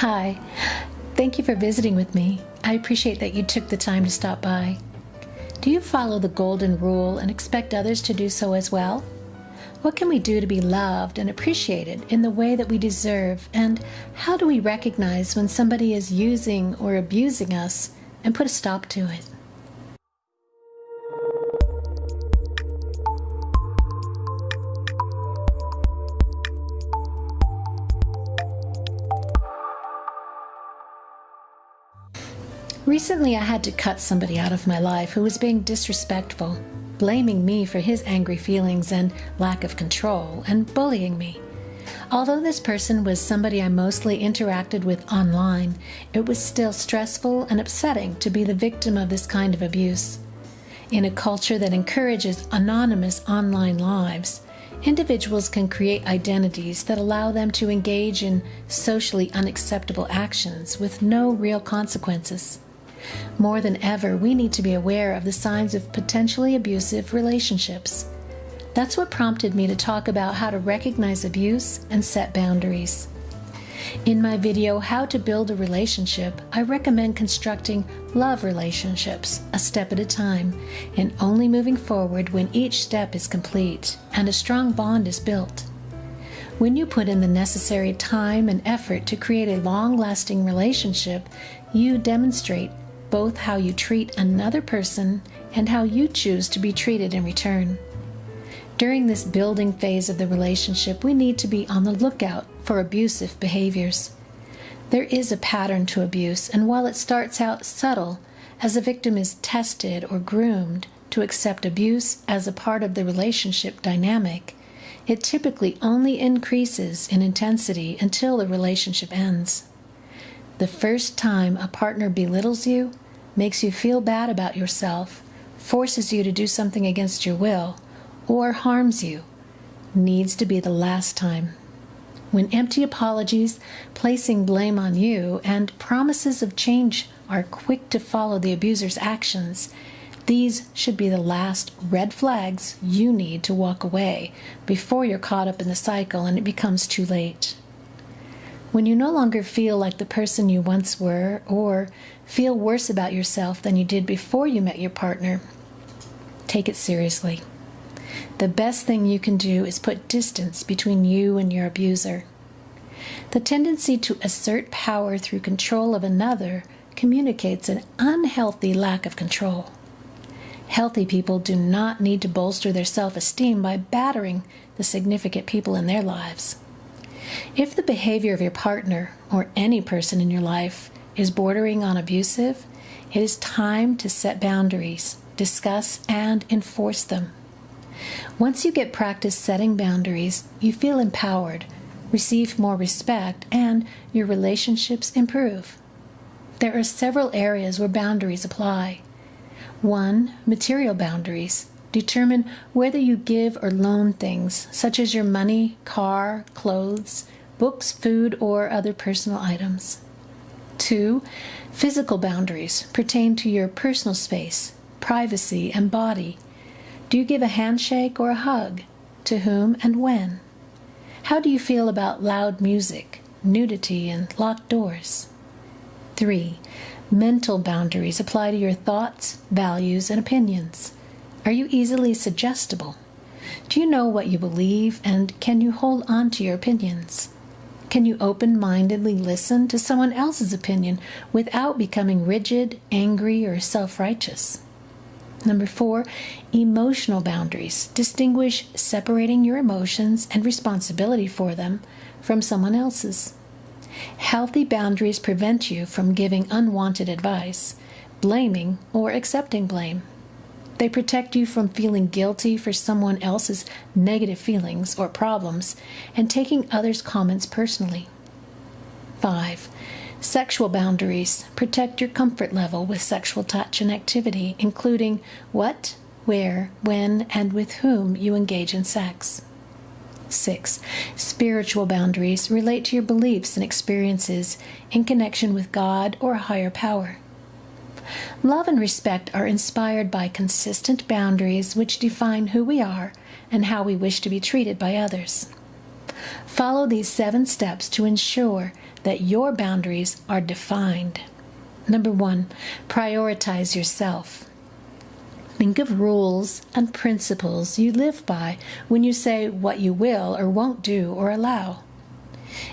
Hi. Thank you for visiting with me. I appreciate that you took the time to stop by. Do you follow the golden rule and expect others to do so as well? What can we do to be loved and appreciated in the way that we deserve? And how do we recognize when somebody is using or abusing us and put a stop to it? Recently, I had to cut somebody out of my life who was being disrespectful, blaming me for his angry feelings and lack of control, and bullying me. Although this person was somebody I mostly interacted with online, it was still stressful and upsetting to be the victim of this kind of abuse. In a culture that encourages anonymous online lives, individuals can create identities that allow them to engage in socially unacceptable actions with no real consequences. More than ever, we need to be aware of the signs of potentially abusive relationships. That's what prompted me to talk about how to recognize abuse and set boundaries. In my video, How to Build a Relationship, I recommend constructing love relationships a step at a time and only moving forward when each step is complete and a strong bond is built. When you put in the necessary time and effort to create a long lasting relationship, you demonstrate both how you treat another person and how you choose to be treated in return. During this building phase of the relationship, we need to be on the lookout for abusive behaviors. There is a pattern to abuse, and while it starts out subtle, as a victim is tested or groomed to accept abuse as a part of the relationship dynamic, it typically only increases in intensity until the relationship ends. The first time a partner belittles you, makes you feel bad about yourself, forces you to do something against your will, or harms you, needs to be the last time. When empty apologies, placing blame on you, and promises of change are quick to follow the abuser's actions, these should be the last red flags you need to walk away before you're caught up in the cycle and it becomes too late. When you no longer feel like the person you once were, or feel worse about yourself than you did before you met your partner, take it seriously. The best thing you can do is put distance between you and your abuser. The tendency to assert power through control of another communicates an unhealthy lack of control. Healthy people do not need to bolster their self esteem by battering the significant people in their lives. If the behavior of your partner or any person in your life is bordering on abusive, it is time to set boundaries, discuss, and enforce them. Once you get practice setting boundaries, you feel empowered, receive more respect, and your relationships improve. There are several areas where boundaries apply. 1. Material boundaries. Determine whether you give or loan things, such as your money, car, clothes, books, food, or other personal items. 2. Physical boundaries pertain to your personal space, privacy, and body. Do you give a handshake or a hug? To whom and when? How do you feel about loud music, nudity, and locked doors? 3. Mental boundaries apply to your thoughts, values, and opinions. Are you easily suggestible? Do you know what you believe and can you hold on to your opinions? Can you open mindedly listen to someone else's opinion without becoming rigid, angry, or self righteous? Number four, emotional boundaries. Distinguish separating your emotions and responsibility for them from someone else's. Healthy boundaries prevent you from giving unwanted advice, blaming, or accepting blame. They protect you from feeling guilty for someone else's negative feelings or problems and taking others' comments personally. 5. Sexual boundaries protect your comfort level with sexual touch and activity, including what, where, when, and with whom you engage in sex. 6. Spiritual boundaries relate to your beliefs and experiences in connection with God or a higher power. Love and respect are inspired by consistent boundaries which define who we are and how we wish to be treated by others. Follow these seven steps to ensure that your boundaries are defined. Number one, prioritize yourself. Think of rules and principles you live by when you say what you will or won't do or allow.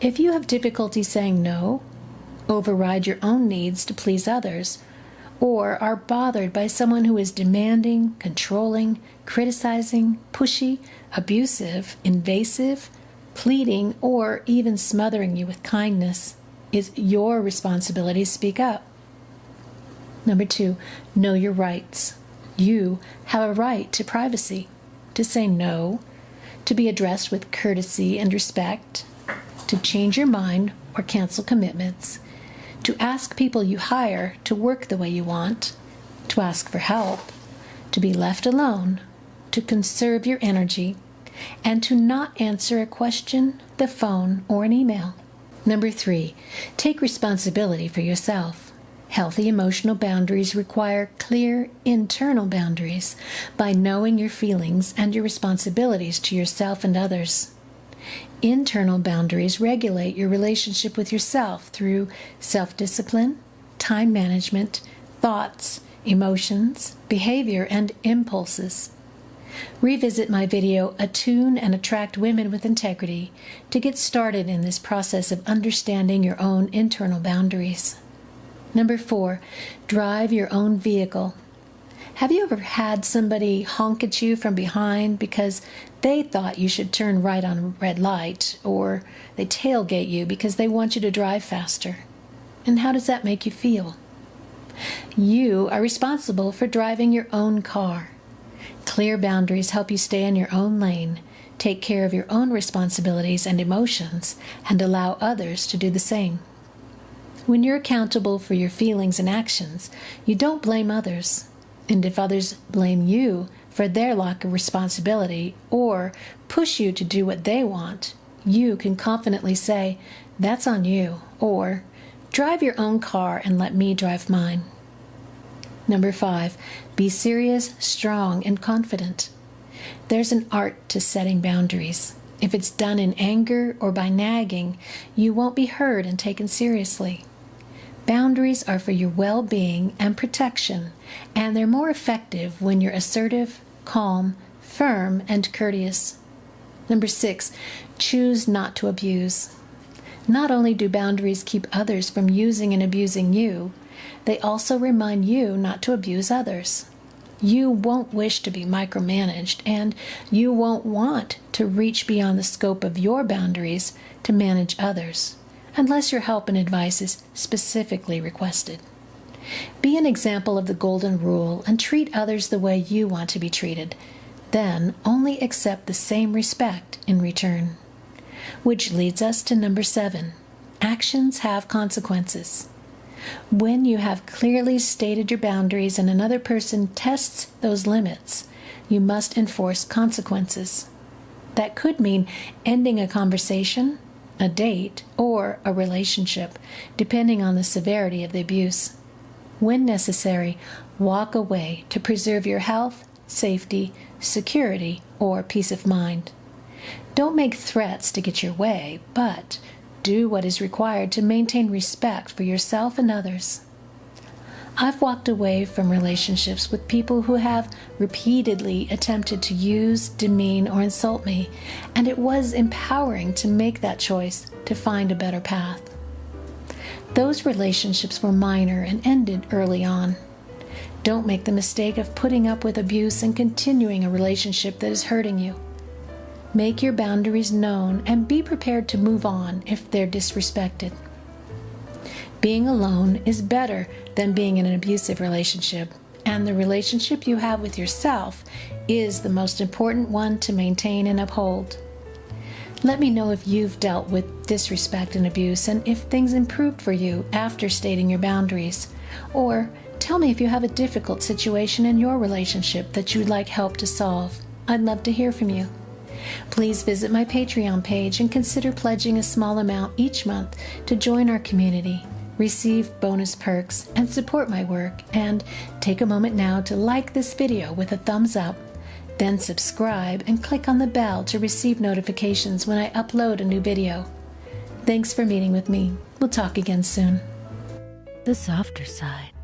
If you have difficulty saying no, override your own needs to please others, or are bothered by someone who is demanding, controlling, criticizing, pushy, abusive, invasive, pleading, or even smothering you with kindness, is your responsibility to speak up. Number two, know your rights. You have a right to privacy, to say no, to be addressed with courtesy and respect, to change your mind or cancel commitments, to ask people you hire to work the way you want, to ask for help, to be left alone, to conserve your energy, and to not answer a question, the phone, or an email. Number three, take responsibility for yourself. Healthy emotional boundaries require clear internal boundaries by knowing your feelings and your responsibilities to yourself and others. Internal boundaries regulate your relationship with yourself through self discipline, time management, thoughts, emotions, behavior, and impulses. Revisit my video, Attune and Attract Women with Integrity, to get started in this process of understanding your own internal boundaries. Number four, drive your own vehicle. Have you ever had somebody honk at you from behind because they thought you should turn right on red light, or they tailgate you because they want you to drive faster? And how does that make you feel? You are responsible for driving your own car. Clear boundaries help you stay in your own lane, take care of your own responsibilities and emotions, and allow others to do the same. When you're accountable for your feelings and actions, you don't blame others. And if others blame you for their lack of responsibility or push you to do what they want, you can confidently say, That's on you, or Drive your own car and let me drive mine. Number five, be serious, strong, and confident. There's an art to setting boundaries. If it's done in anger or by nagging, you won't be heard and taken seriously. Boundaries are for your well being and protection, and they're more effective when you're assertive, calm, firm, and courteous. Number six, choose not to abuse. Not only do boundaries keep others from using and abusing you, they also remind you not to abuse others. You won't wish to be micromanaged, and you won't want to reach beyond the scope of your boundaries to manage others unless your help and advice is specifically requested. Be an example of the Golden Rule and treat others the way you want to be treated. Then only accept the same respect in return. Which leads us to number seven actions have consequences. When you have clearly stated your boundaries and another person tests those limits, you must enforce consequences. That could mean ending a conversation, a date, or a relationship, depending on the severity of the abuse. When necessary, walk away to preserve your health, safety, security, or peace of mind. Don't make threats to get your way, but do what is required to maintain respect for yourself and others. I've walked away from relationships with people who have repeatedly attempted to use, demean, or insult me, and it was empowering to make that choice to find a better path. Those relationships were minor and ended early on. Don't make the mistake of putting up with abuse and continuing a relationship that is hurting you. Make your boundaries known and be prepared to move on if they're disrespected. Being alone is better than being in an abusive relationship, and the relationship you have with yourself is the most important one to maintain and uphold. Let me know if you've dealt with disrespect and abuse and if things improved for you after stating your boundaries. Or tell me if you have a difficult situation in your relationship that you'd like help to solve. I'd love to hear from you. Please visit my Patreon page and consider pledging a small amount each month to join our community receive bonus perks, and support my work. And take a moment now to like this video with a thumbs up, then subscribe and click on the bell to receive notifications when I upload a new video. Thanks for meeting with me. We'll talk again soon. The Softer Side.